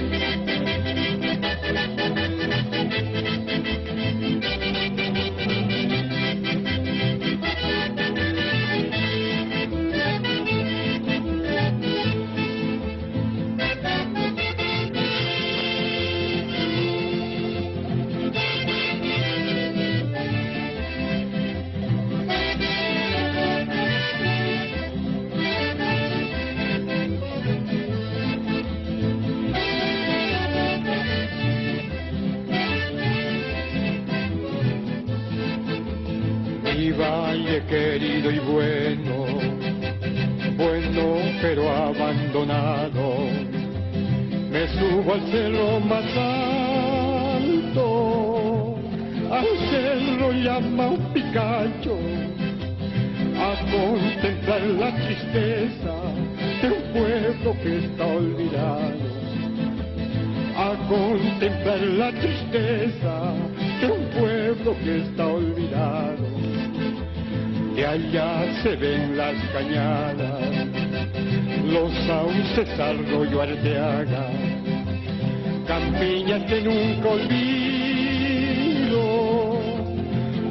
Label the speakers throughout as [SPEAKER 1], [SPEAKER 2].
[SPEAKER 1] Thank you. Allá se ven las cañadas, los sauces arroyo arteaga, campiñas que nunca olvido,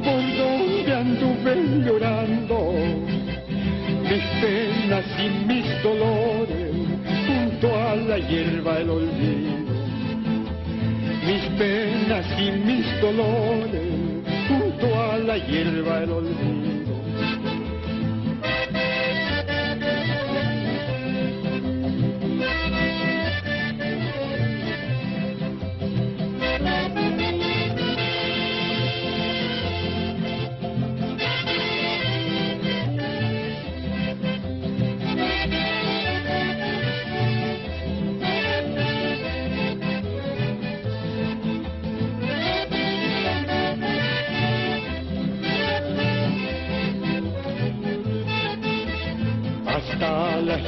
[SPEAKER 1] por donde anduve llorando, mis penas y mis dolores, junto a la hierba el olvido, mis penas y mis dolores, junto a la hierba el olvido.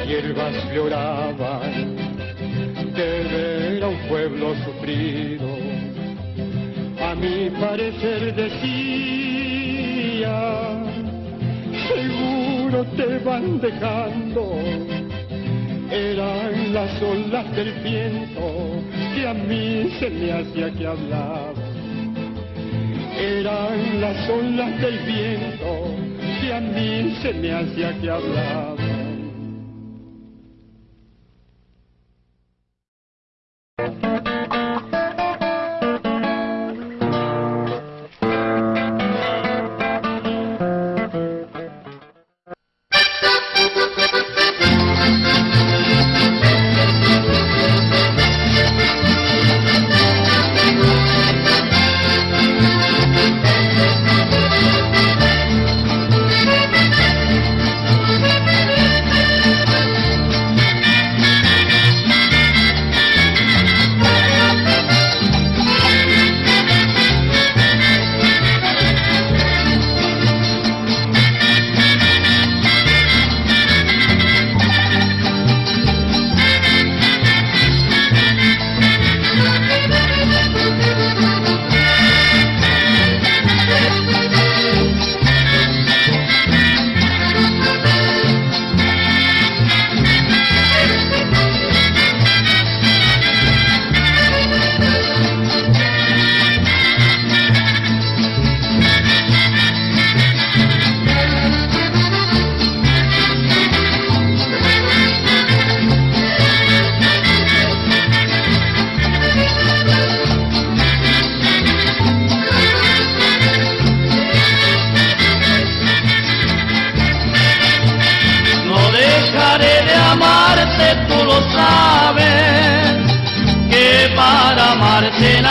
[SPEAKER 1] Hierbas lloraban de ver a un pueblo sufrido. A mi parecer decía, seguro te van dejando. Eran las olas del viento que a mí se me hacía que hablaba. Eran las olas del viento que a mí se me hacía que hablaba.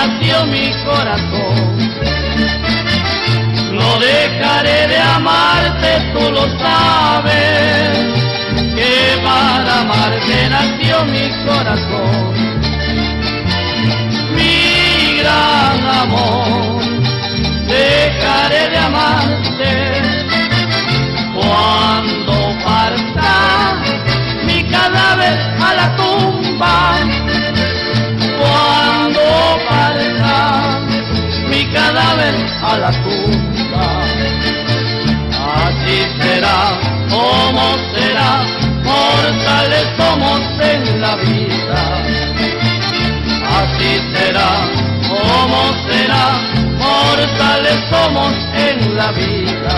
[SPEAKER 2] latió mi corazón. No dejaré de amarte, tú lo sabes, que para amarte nació mi corazón. Mi gran amor, dejaré de amarte cuando parta mi cadáver a la tumba. a la tumba. Así será, como será, mortales somos en la vida. Así será, como será, mortales somos en la vida.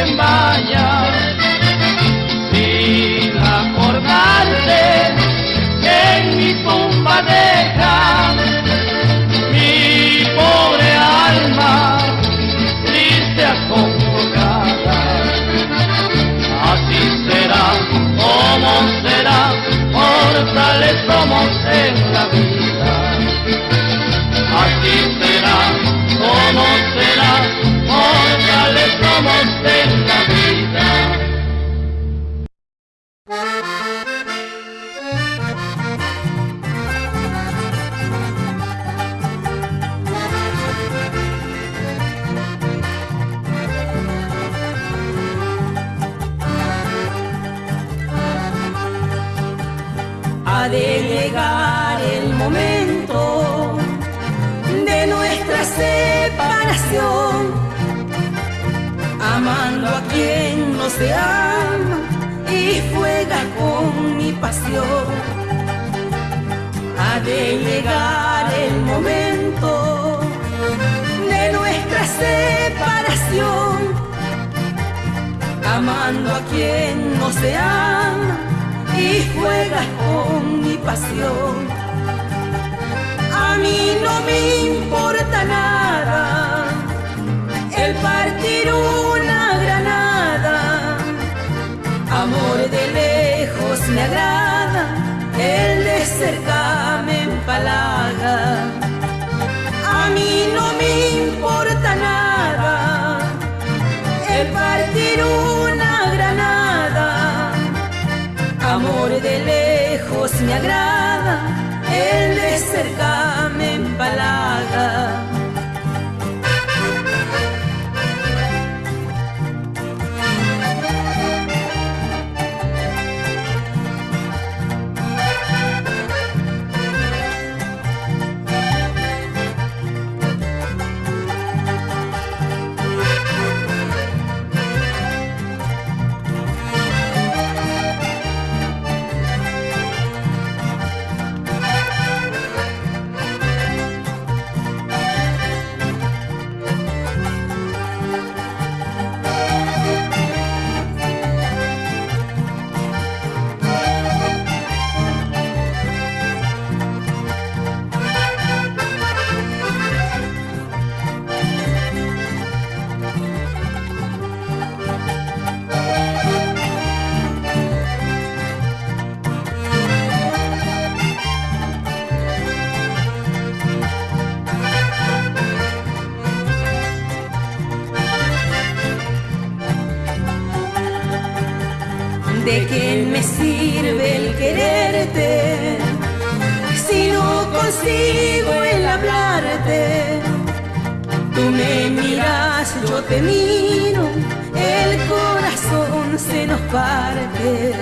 [SPEAKER 2] Con
[SPEAKER 3] no se ama y juega con mi pasión. Ha de llegar el momento de nuestra separación, amando a quien no se ama y juegas con mi pasión. A mí no me importa nada el partir una. Amor de lejos me agrada, el de cerca me empalaga. A mí no me importa nada el partir una granada amor de lejos me agrada, el de cerca me empalaga. ¿De qué me sirve el quererte si no consigo el hablarte? Tú me miras, yo te miro, el corazón se nos parte.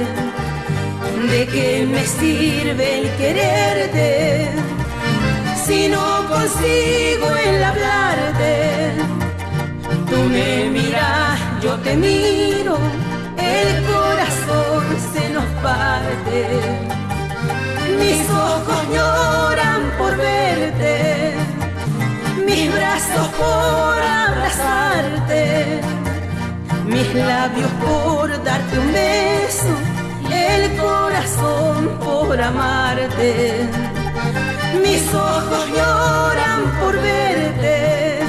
[SPEAKER 3] ¿De qué me sirve el quererte si no consigo el hablarte? Tú me miras, yo te miro, el corazón se nos parte. Mis ojos lloran por verte, mis brazos por abrazarte, mis labios por darte un beso, el corazón por amarte. Mis ojos lloran por verte,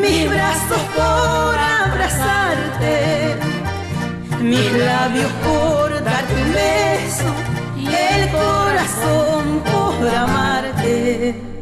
[SPEAKER 3] mis brazos por mis labios por darte un beso y el corazón por amarte.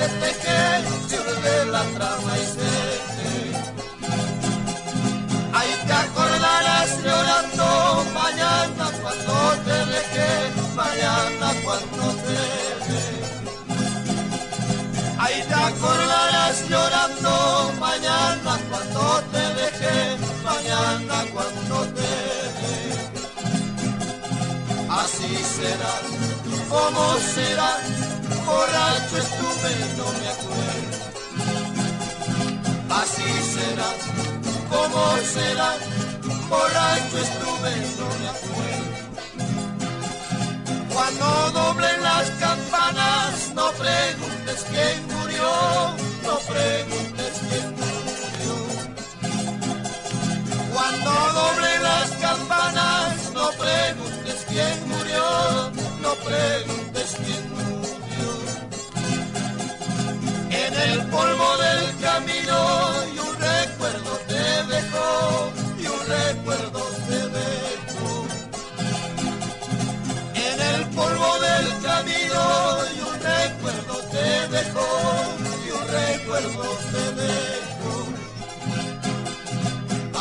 [SPEAKER 4] Te veces pequeño pierde la trama y se Ahí te acordarás llorando mañana cuando te deje, mañana cuando te deje. Ahí te acordarás llorando mañana cuando te deje, mañana cuando te deje. Así será, como será borracho estuve, no me acuerdo. Así será, como será, borracho estuve, no me acuerdo. Cuando doblen las campanas, no preguntes quién murió, no preguntes quién murió. Cuando doblen las campanas, no preguntes quién murió, no preguntes el polvo del camino y un recuerdo te dejó, y un recuerdo te dejó. En el polvo del camino y un recuerdo te dejó, y un recuerdo te dejó.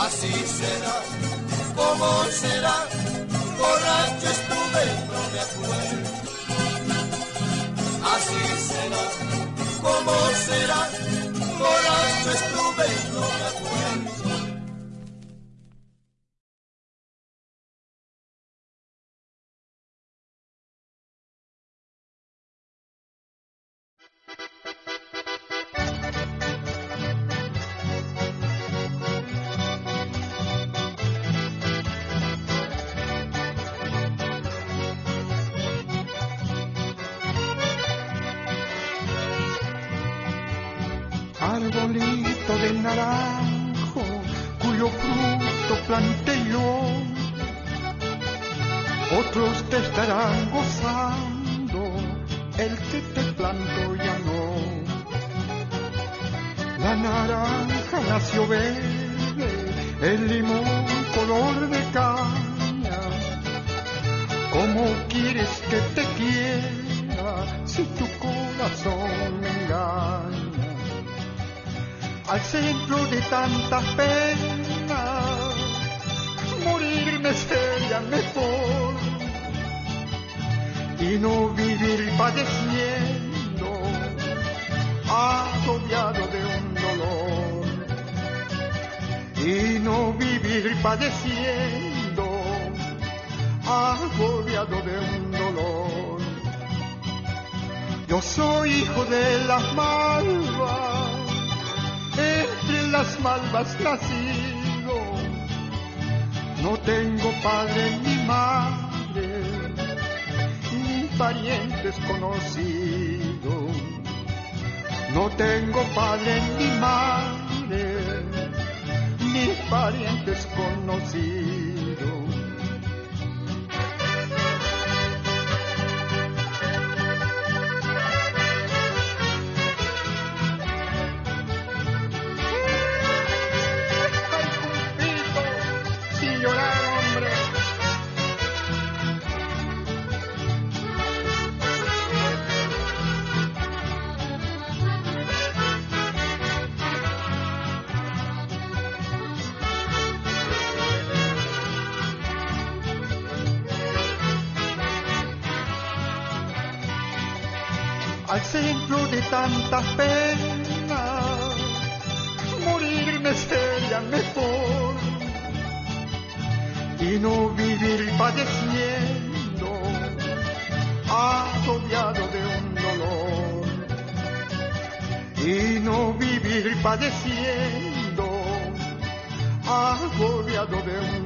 [SPEAKER 4] Así será, como será, borracho estuve, no me acuerdo. Así será, como será, borracho estuve, no me acuerdo.
[SPEAKER 5] Arbolito de naranjo, cuyo fruto planté yo. Otros te estarán gozando, el que te planto ya no. La naranja nació verde, el limón color de caña. ¿Cómo quieres que te quiera si tu corazón me engaña? Al centro de tantas penas, morirme sería mejor y no vivir padeciendo, agobiado de un dolor, y no vivir padeciendo, agobiado de un dolor. Yo soy hijo de las malvas entre las malvas nacido. No tengo padre ni madre, ni parientes conocidos. No tengo padre ni madre, ni parientes conocidos. Padeciendo, agobiado de un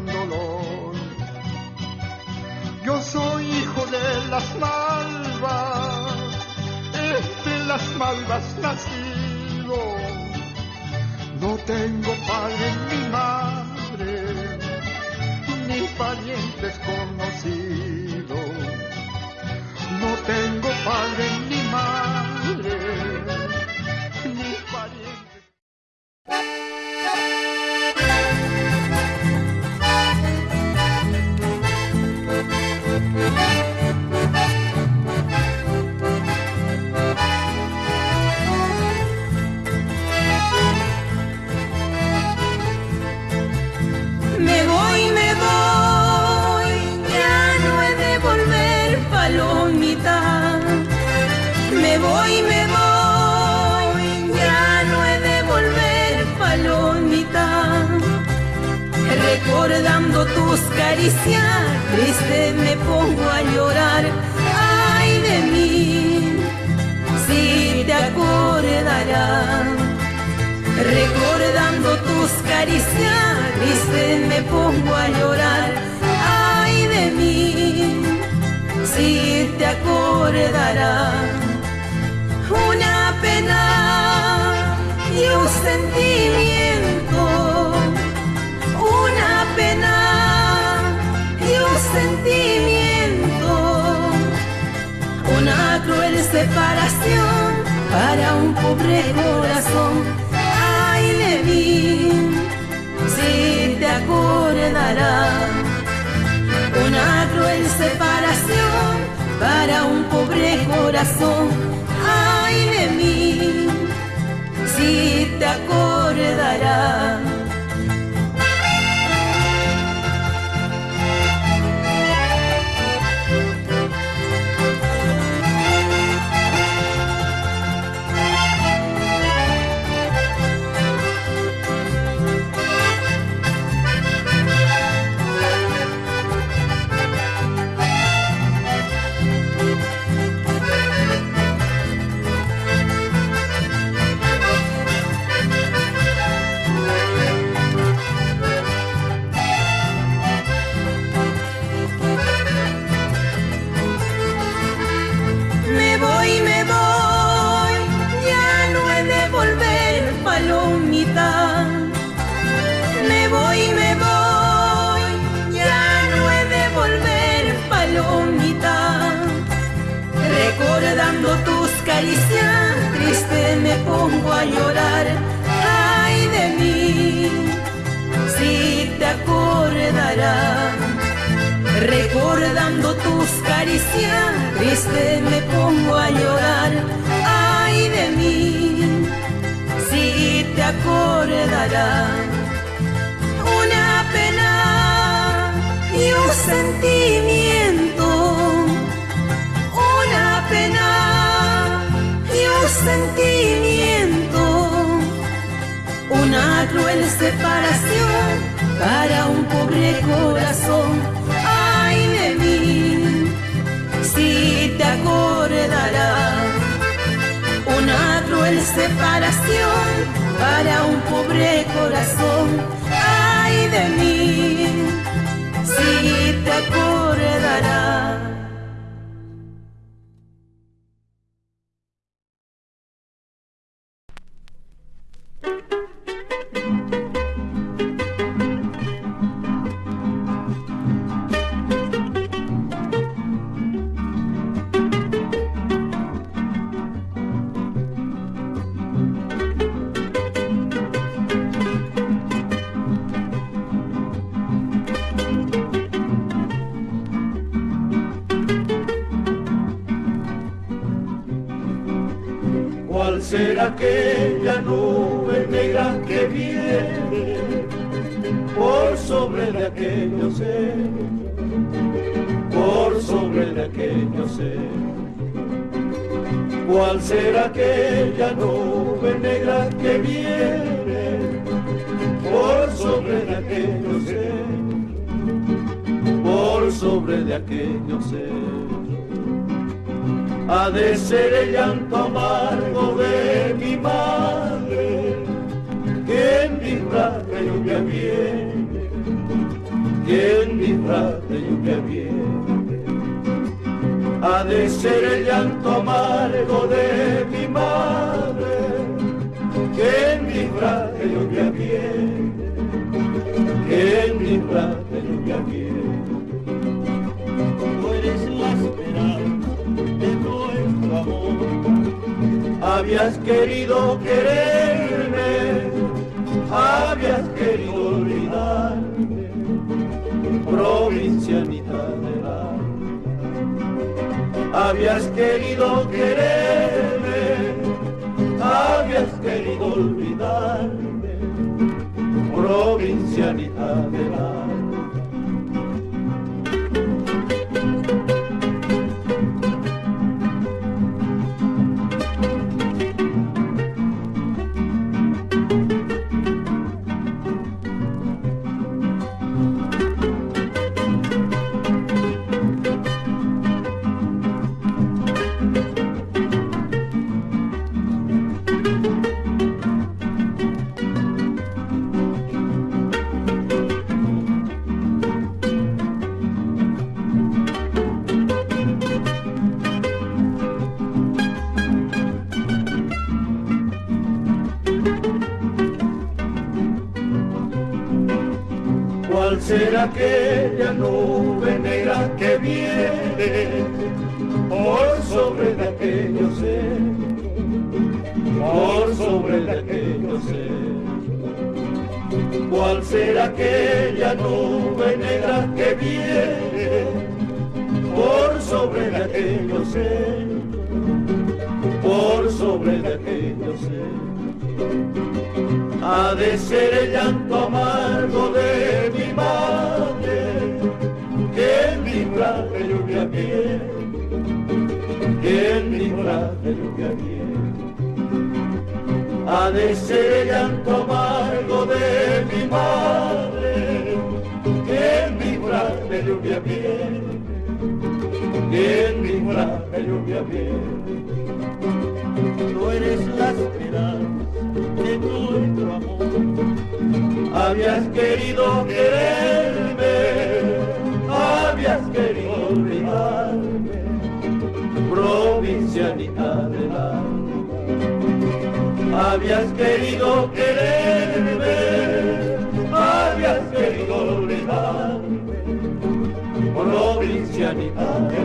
[SPEAKER 3] hoy me voy, ya no he de volver, palomita. Recordando tus caricias, triste me pongo a llorar. Ay de mí, si te acordarás. Recordando tus caricias, triste me pongo a llorar. Ay de mí, si te acordarás. Y un sentimiento, una pena y un sentimiento, una cruel separación para un pobre corazón si te acordarás. Una cruel separación para un pobre corazón. Si Recordando tus caricias, triste me pongo a llorar. Ay de mí, si te acordarás. Una pena y un sentimiento, una pena sentimiento, una cruel separación para un pobre corazón. Ay de mí, si te acordarás, una cruel separación para un pobre corazón. Ay de mí, si te acordarás.
[SPEAKER 6] Aquello ser. ¿Cuál será aquella nube negra que viene por sobre de aquello ser, por sobre de aquello ser? ha de ser el llanto amargo de mi madre, que en disfraz de lluvia viene, que en disfraz de lluvia. Ha de ser el llanto amargo de mi madre, que en disfraz de lluvia viene, que en disfraz de lluvia viene. Habías querido quererme, Habías querido quererme, aquella nube negra que viene por sobre de aquellos por sobre de aquellos ¿Cuál será aquella nube negra que viene por sobre de aquellos por sobre de aquellos ha de ser el llanto amargo de lluvia viene. Ha de ser el llanto amargo de mi madre, que en mi de lluvia viene, que en mi de lluvia viene. Tú eres la esperanza de nuestro amor. Habías querido quererme, provincianita del alma. Habías querido quererme, habías querido olvidarme, provincianita del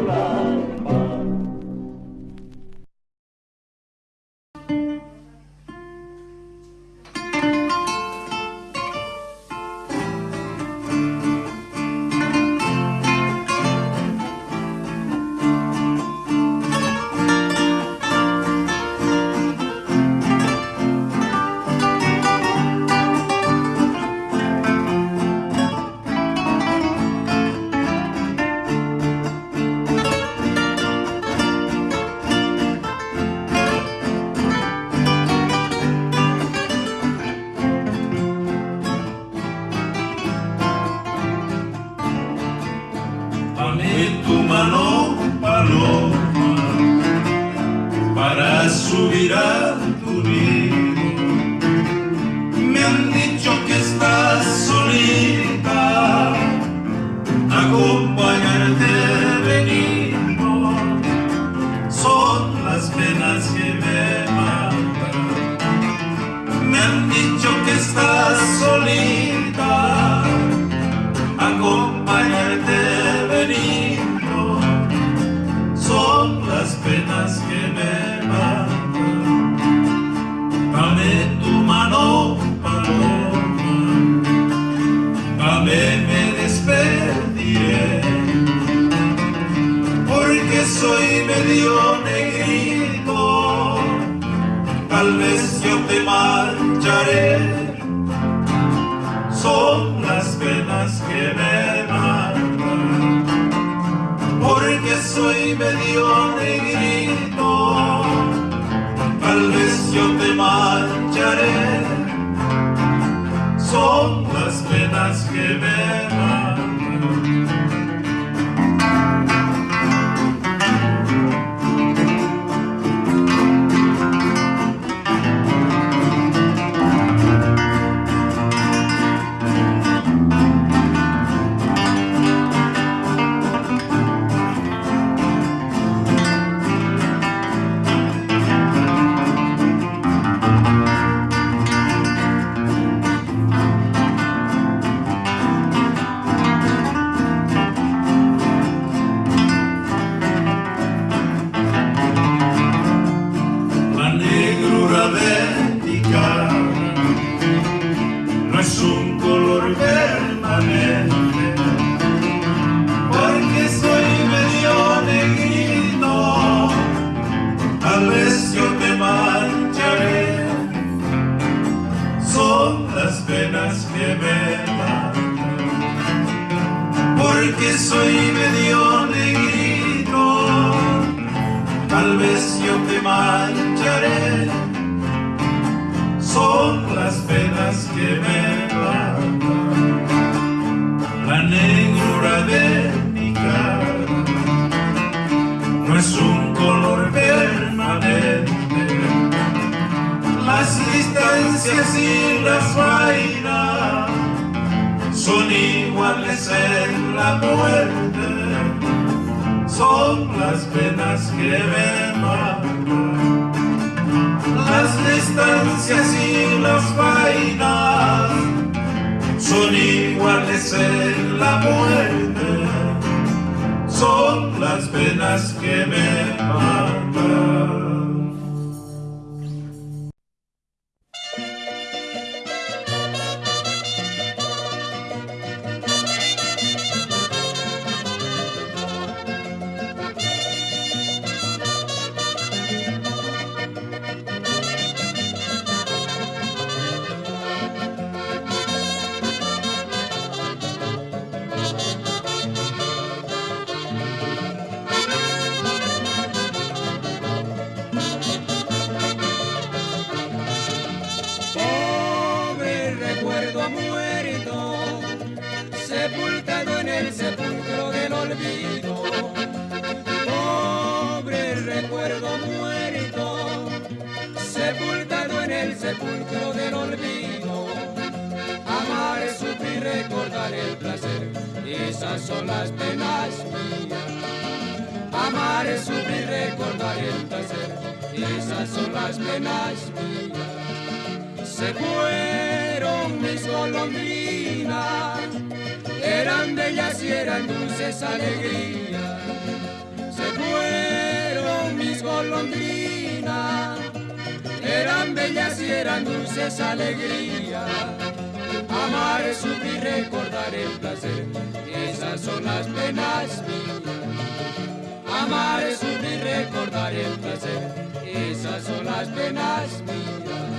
[SPEAKER 7] tal vez yo te marcharé. Son las penas que me matan Porque soy medio negrito. Tal vez yo te marcharé. Son las penas que me matan amanecer la muerte son las penas que me matan.
[SPEAKER 8] Lloraré, sufrir, recordaré el placer. Esas son las penas mías. Se fueron mis golondrinas, eran bellas y eran dulces alegrías. Se fueron mis golondrinas, eran bellas y eran dulces alegrías. Amar es sufrir, recordar el placer, esas son las penas mías amar es sufrir, recordar el placer. Esas son las penas mías.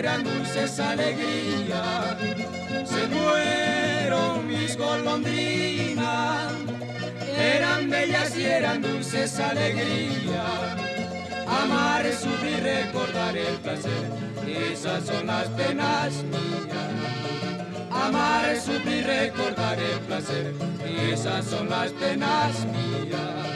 [SPEAKER 8] eran dulces alegría, se fueron mis golondrinas, eran bellas y eran dulces alegría, amar es sufrir, recordar el placer, esas son las penas mías. Amar es sufrir, recordar el placer, esas son las penas mías.